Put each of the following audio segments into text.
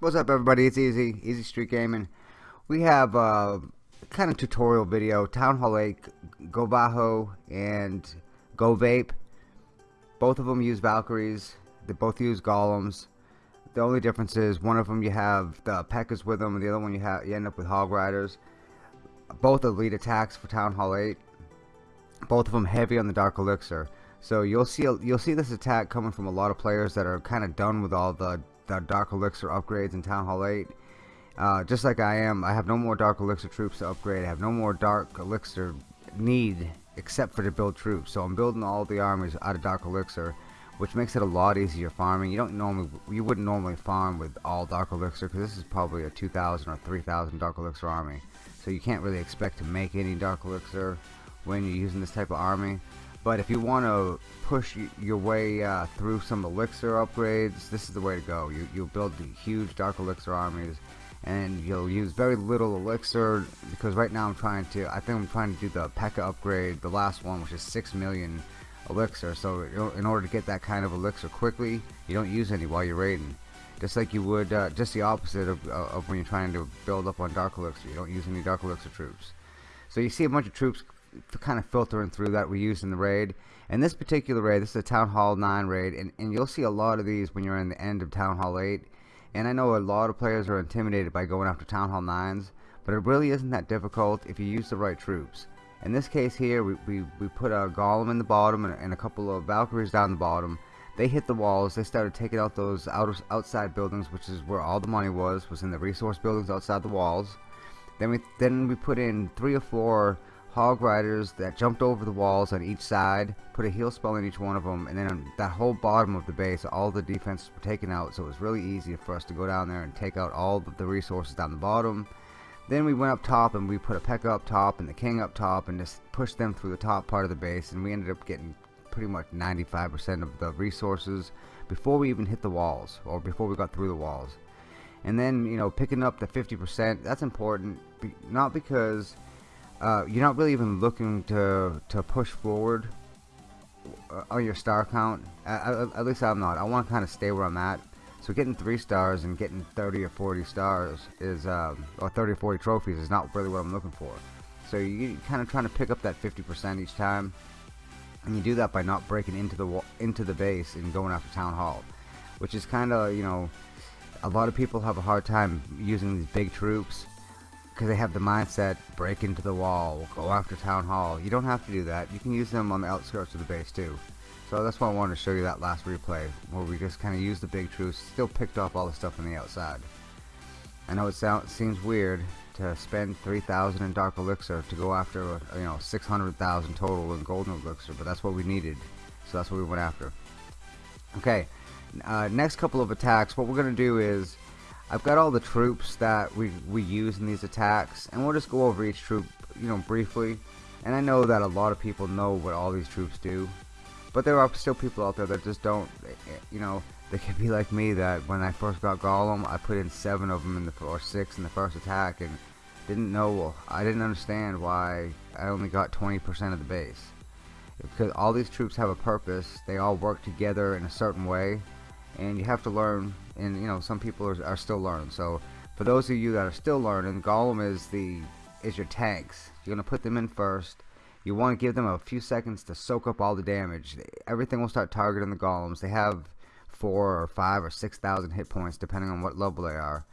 What's up everybody, it's Easy, Easy Street Gaming. We have uh, a kind of tutorial video, Town Hall 8, Go Vaho and Go Vape. Both of them use Valkyries, they both use Golems. The only difference is one of them you have the P.E.K.K.A.s with them and the other one you have you end up with Hog Riders. Both elite attacks for Town Hall 8. Both of them heavy on the Dark Elixir. So you'll see you'll see this attack coming from a lot of players that are kind of done with all the Dark Elixir upgrades in Town Hall 8. Uh, just like I am, I have no more Dark Elixir troops to upgrade. I have no more Dark Elixir need except for to build troops. So I'm building all the armies out of Dark Elixir, which makes it a lot easier farming. You don't normally, you wouldn't normally farm with all Dark Elixir because this is probably a 2,000 or 3,000 Dark Elixir army. So you can't really expect to make any Dark Elixir when you're using this type of army. But if you want to push your way uh, through some elixir upgrades, this is the way to go. You, you'll build the huge dark elixir armies and you'll use very little elixir because right now I'm trying to, I think I'm trying to do the P.E.K.K.A. upgrade, the last one which is 6 million elixir. So in order to get that kind of elixir quickly, you don't use any while you're raiding. Just like you would, uh, just the opposite of, uh, of when you're trying to build up on dark elixir. You don't use any dark elixir troops. So you see a bunch of troops kind of filtering through that we use in the raid. And this particular raid, this is a Town Hall 9 raid, and, and you'll see a lot of these when you're in the end of Town Hall 8. And I know a lot of players are intimidated by going after Town Hall 9s, but it really isn't that difficult if you use the right troops. In this case here, we, we, we put a Golem in the bottom and, and a couple of Valkyries down the bottom. They hit the walls, they started taking out those outer, outside buildings, which is where all the money was, was in the resource buildings outside the walls. Then we, then we put in three or four hog riders that jumped over the walls on each side, put a heal spell in each one of them, and then that whole bottom of the base, all the defenses were taken out, so it was really easy for us to go down there and take out all the resources down the bottom. Then we went up top and we put a P.E.K.K.A. up top and the King up top and just pushed them through the top part of the base, and we ended up getting pretty much 95% of the resources before we even hit the walls, or before we got through the walls. And then, you know, picking up the 50%, that's important, not because uh, you're not really even looking to to push forward uh, on your star count. At, at least I'm not. I want to kind of stay where I'm at. So getting three stars and getting 30 or 40 stars is, um, or 30 or 40 trophies is not really what I'm looking for. So you're kind of trying to pick up that 50% each time, and you do that by not breaking into the into the base and going after town hall, which is kind of you know, a lot of people have a hard time using these big troops because they have the mindset break into the wall go after town hall. You don't have to do that. You can use them on the outskirts of the base too. So that's why I wanted to show you that last replay where we just kind of used the big troops still picked off all the stuff on the outside. I know it sounds seems weird to spend 3,000 in Dark Elixir to go after you know 600,000 total in Golden Elixir but that's what we needed. So that's what we went after. Okay uh, next couple of attacks what we're gonna do is I've got all the troops that we, we use in these attacks and we'll just go over each troop you know briefly. And I know that a lot of people know what all these troops do but there are still people out there that just don't eh, eh, you know they could be like me that when I first got Golem I put in seven of them in the or six in the first attack and didn't know I didn't understand why I only got 20% of the base. Because all these troops have a purpose. They all work together in a certain way and you have to learn and you know some people are, are still learning. So for those of you that are still learning Golem is the is your tanks. You're gonna put them in first. You want to give them a few seconds to soak up all the damage. Everything will start targeting the golems they have four or five or six thousand hit points depending on what level they are.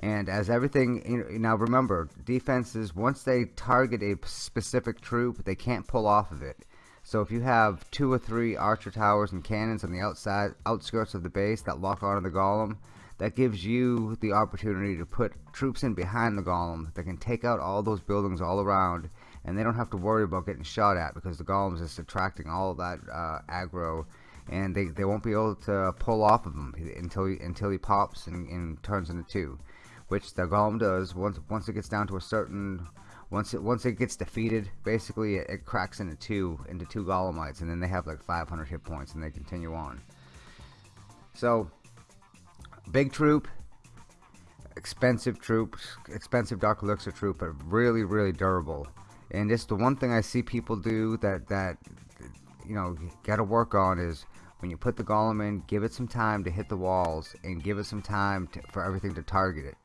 And as everything now remember defenses once they target a specific troop they can't pull off of it so if you have two or three archer towers and cannons on the outside outskirts of the base that lock onto the golem, that gives you the opportunity to put troops in behind the golem that can take out all those buildings all around and they don't have to worry about getting shot at because the golem is just attracting all that uh, aggro and they, they won't be able to pull off of him until he, until he pops and, and turns into two which the golem does once once it gets down to a certain once it once it gets defeated basically it, it, cracks into two into two golemites and then they have like 500 hit points and they continue on so big troop expensive troops expensive dark elixir troop but really really durable and just the one thing I see people do that that you know gotta work on is when you put the golem in, give it some time to hit the walls and give it some time to, for everything to target it.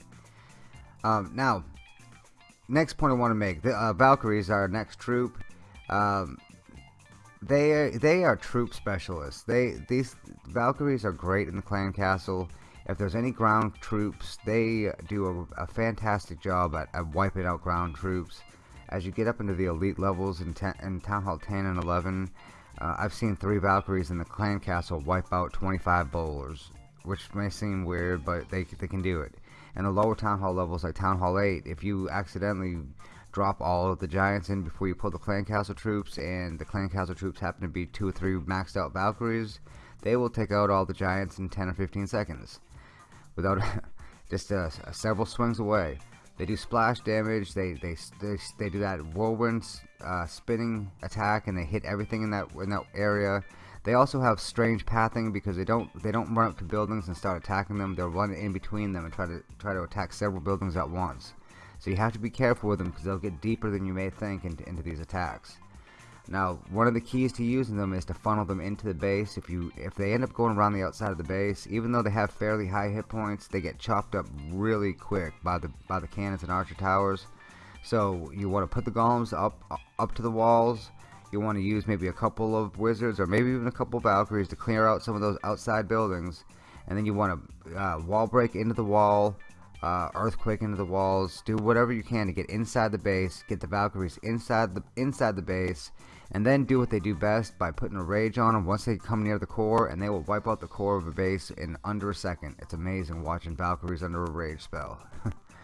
Um, now, next point I want to make: the uh, Valkyries are our next troop. Um, they are, they are troop specialists. They these Valkyries are great in the clan castle. If there's any ground troops, they do a, a fantastic job at, at, wiping out ground troops. As you get up into the elite levels in, ten, in Town Hall 10 and 11, uh, I've seen three Valkyries in the clan castle wipe out 25 bowlers, which may seem weird, but they, they can do it. And the lower Town Hall levels, like Town Hall 8, if you accidentally drop all of the giants in before you pull the clan castle troops, and the clan castle troops happen to be two or three maxed out Valkyries, they will take out all the giants in 10 or 15 seconds without just uh, several swings away. They do splash damage. They they they, they do that whirlwind uh, spinning attack, and they hit everything in that in that area. They also have strange pathing because they don't they don't run up to buildings and start attacking them. They'll run in between them and try to try to attack several buildings at once. So you have to be careful with them because they'll get deeper than you may think into, into these attacks. Now, one of the keys to using them is to funnel them into the base. If you if they end up going around the outside of the base, even though they have fairly high hit points, they get chopped up really quick by the by the cannons and archer towers. So you want to put the golems up up to the walls. You want to use maybe a couple of wizards or maybe even a couple of valkyries to clear out some of those outside buildings. And then you want to uh, wall break into the wall, uh, earthquake into the walls. Do whatever you can to get inside the base. Get the valkyries inside the inside the base and then do what they do best by putting a rage on them once they come near the core and they will wipe out the core of a base in under a second it's amazing watching Valkyries under a rage spell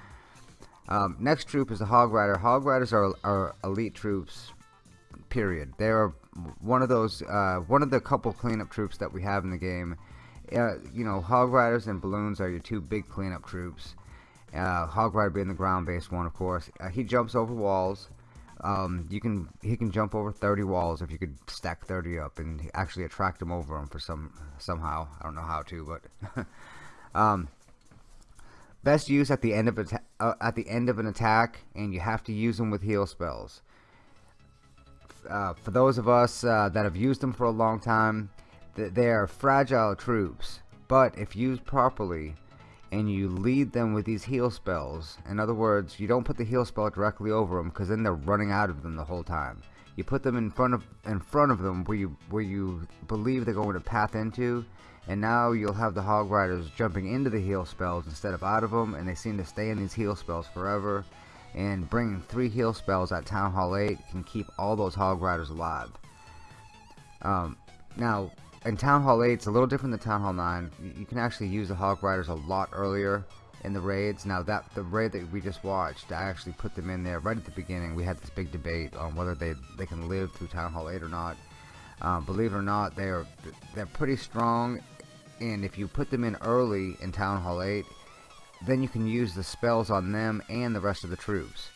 um, next troop is the Hog Rider Hog Riders are, are elite troops period. They're one of those uh, one of the couple cleanup troops that we have in the game. Uh, you know Hog Riders and Balloons are your two big cleanup troops. Uh, Hog Rider being the ground based one of course. Uh, he jumps over walls. Um, you can he can jump over 30 walls if you could stack 30 up and actually attract them over them for some somehow. I don't know how to but um, best use at the end of a uh, at the end of an attack and you have to use them with heal spells uh, for those of us uh, that have used them for a long time th they are fragile troops but if used properly and you lead them with these heal spells. In other words, you don't put the heal spell directly over them because then they're running out of them the whole time. You put them in front of in front of them where you where you believe they're going to path into, and now you'll have the hog riders jumping into the heal spells instead of out of them, and they seem to stay in these heal spells forever. And bringing three heal spells at Town Hall 8 can keep all those hog riders alive. Um, now, in Town Hall 8, it's a little different than Town Hall 9. You can actually use the Hog Riders a lot earlier in the raids. Now that the raid that we just watched, I actually put them in there right at the beginning. We had this big debate on whether they they can live through Town Hall 8 or not. Um, believe it or not, they're they're pretty strong, and if you put them in early in Town Hall 8, then you can use the spells on them and the rest of the troops.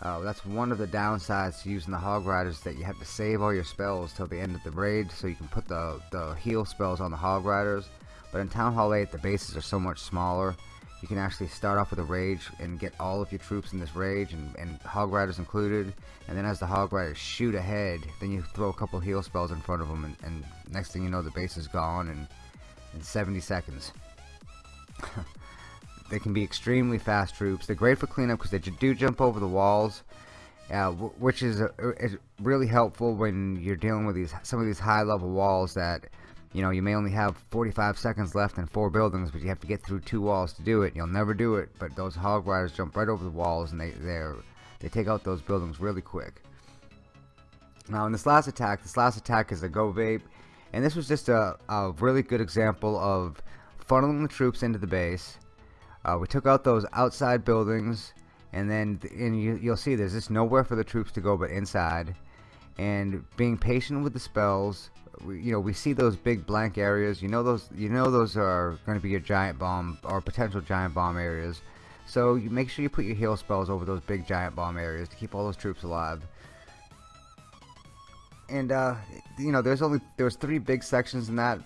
Uh, that's one of the downsides to using the Hog Riders that you have to save all your spells till the end of the raid so you can put the, the heal spells on the Hog Riders. But in Town Hall 8 the bases are so much smaller you can actually start off with a rage and get all of your troops in this rage and, and Hog Riders included and then as the Hog Riders shoot ahead then you throw a couple heal spells in front of them and, and next thing you know the base is gone in, in 70 seconds. They can be extremely fast troops. They're great for cleanup because they do jump over the walls, uh, which is, a, is really helpful when you're dealing with these some of these high level walls that you know you may only have 45 seconds left in four buildings, but you have to get through two walls to do it. You'll never do it, but those hog riders jump right over the walls and they they they take out those buildings really quick. Now in this last attack, this last attack is a go vape, and this was just a, a really good example of funneling the troops into the base uh, we took out those outside buildings, and then and you, you'll see there's just nowhere for the troops to go but inside. And being patient with the spells, we, you know, we see those big blank areas. You know those, you know those are going to be your giant bomb or potential giant bomb areas. So you make sure you put your heal spells over those big giant bomb areas to keep all those troops alive. And uh, you know, there's only there's three big sections in that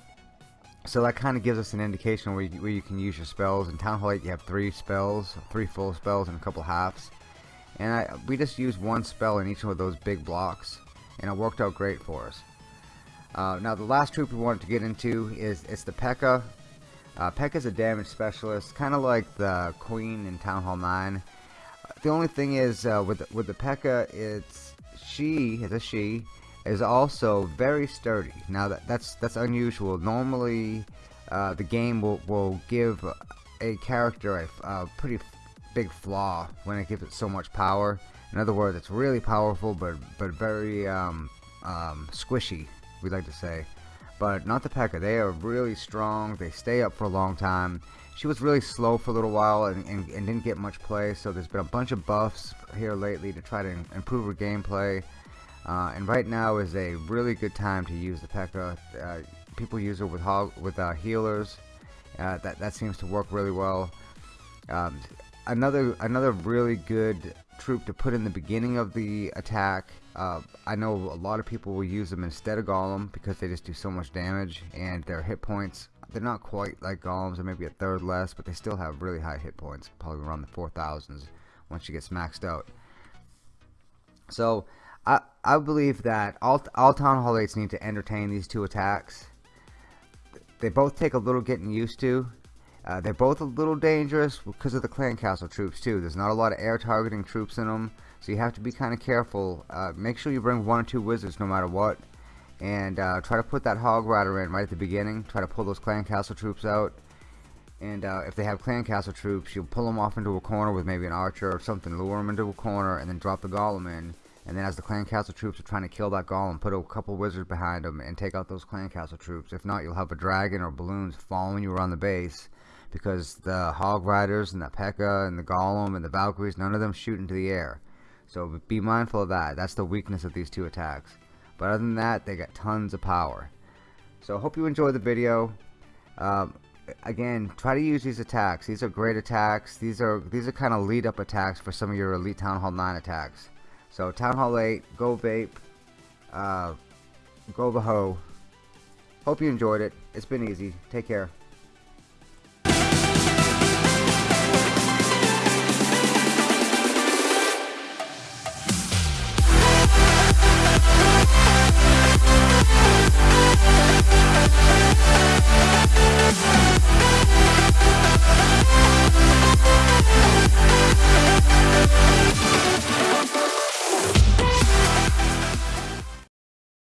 so that kind of gives us an indication where you, where you can use your spells. In Town Hall 8 you have three spells, three full spells and a couple halves. And I, we just used one spell in each one of those big blocks and it worked out great for us. Uh, now the last troop we wanted to get into is it's the P.E.K.K.A. Uh, P.E.K.K.A. is a damage specialist, kind of like the Queen in Town Hall 9. The only thing is uh, with with the P.E.K.K.A. it's she is a she is also very sturdy. Now that that's that's unusual. Normally, uh, the game will will give a character a, a pretty big flaw when it gives it so much power. In other words, it's really powerful, but but very um, um, squishy. We like to say, but not the P.E.K.K.A. They are really strong. They stay up for a long time. She was really slow for a little while and, and, and didn't get much play. So there's been a bunch of buffs here lately to try to improve her gameplay. Uh, and right now is a really good time to use the P.E.K.K.A. Uh, people use it with with uh, healers. Uh, that that seems to work really well. Um, another another really good troop to put in the beginning of the attack. Uh, I know a lot of people will use them instead of Golem because they just do so much damage and their hit points they're not quite like Golems, they're maybe a third less, but they still have really high hit points, probably around the 4,000s once you get maxed out. So I, believe that all, all Town Hall 8s need to entertain these two attacks. They both take a little getting used to. Uh, they're both a little dangerous because of the clan castle troops too. There's not a lot of air targeting troops in them, so you have to be kind of careful. Uh, make sure you bring one or two wizards no matter what, and uh, try to put that hog rider in right at the beginning. Try to pull those clan castle troops out, and uh, if they have clan castle troops, you'll pull them off into a corner with maybe an archer or something, lure them into a corner, and then drop the golem in and then as the clan castle troops are trying to kill that golem, put a couple wizards behind them and take out those clan castle troops. If not, you'll have a dragon or balloons following you around the base because the hog riders and the P.E.K.K.A. and the golem and the Valkyries, none of them shoot into the air. So be mindful of that. That's the weakness of these two attacks. But other than that, they got tons of power. So I hope you enjoyed the video. Um, again, try to use these attacks. These are great attacks. These are these are kind of lead up attacks for some of your Elite Town Hall 9 attacks. So Town Hall 8, Go Vape, uh, Go Vaho. Hope you enjoyed it. It's been easy. Take care.